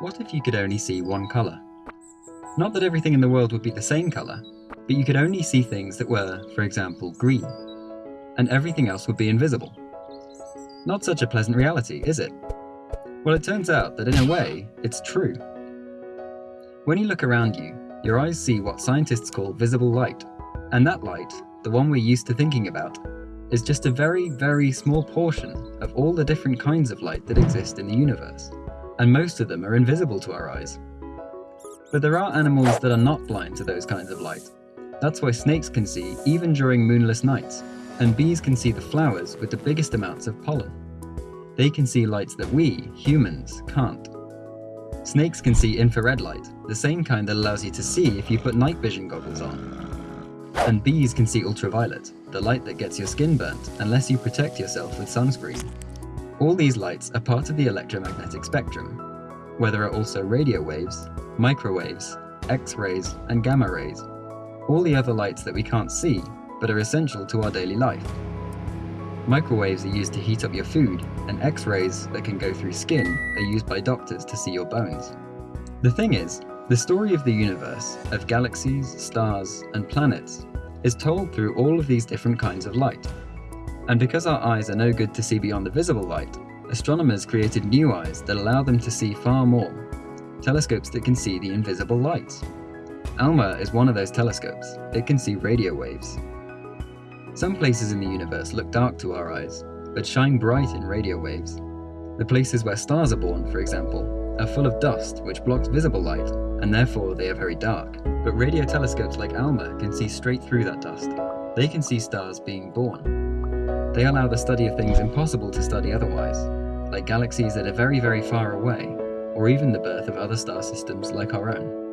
What if you could only see one colour? Not that everything in the world would be the same colour, but you could only see things that were, for example, green, and everything else would be invisible. Not such a pleasant reality, is it? Well, it turns out that in a way, it's true. When you look around you, your eyes see what scientists call visible light, and that light, the one we're used to thinking about, is just a very, very small portion of all the different kinds of light that exist in the universe, and most of them are invisible to our eyes. But there are animals that are not blind to those kinds of light. That's why snakes can see even during moonless nights, and bees can see the flowers with the biggest amounts of pollen. They can see lights that we, humans, can't. Snakes can see infrared light, the same kind that allows you to see if you put night vision goggles on. And bees can see ultraviolet, the light that gets your skin burnt unless you protect yourself with sunscreen. All these lights are part of the electromagnetic spectrum, where there are also radio waves, microwaves, X-rays, and gamma rays, all the other lights that we can't see but are essential to our daily life. Microwaves are used to heat up your food, and X-rays that can go through skin are used by doctors to see your bones. The thing is, the story of the universe, of galaxies, stars, and planets, is told through all of these different kinds of light. And because our eyes are no good to see beyond the visible light, astronomers created new eyes that allow them to see far more, telescopes that can see the invisible light. ALMA is one of those telescopes. It can see radio waves. Some places in the universe look dark to our eyes, but shine bright in radio waves. The places where stars are born, for example, are full of dust which blocks visible light, and therefore they are very dark. But radio telescopes like ALMA can see straight through that dust. They can see stars being born. They allow the study of things impossible to study otherwise, like galaxies that are very very far away, or even the birth of other star systems like our own.